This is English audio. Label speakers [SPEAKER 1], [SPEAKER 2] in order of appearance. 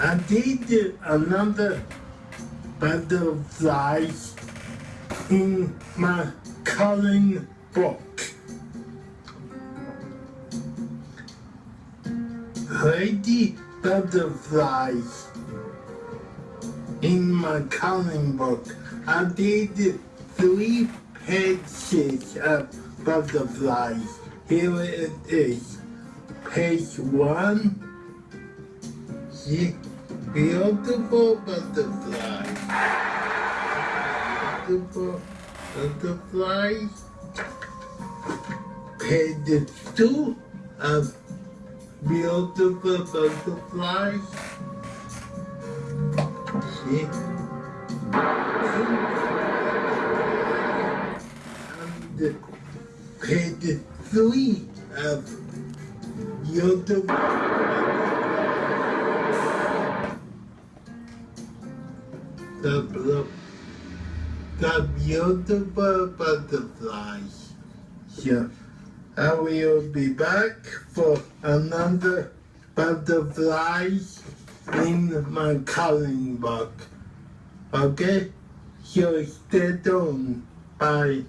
[SPEAKER 1] I did another butterfly in my coloring book. Lady butterflies in my coloring book. I did three pages of butterflies. Here it is. Page one. Beautiful butterfly. Beautiful butterfly. Page two of um, beautiful butterflies. See? And page three of um, beautiful the, the, the beautiful butterflies. So I will be back for another butterflies in my coloring book. Okay? So stay tuned. Bye.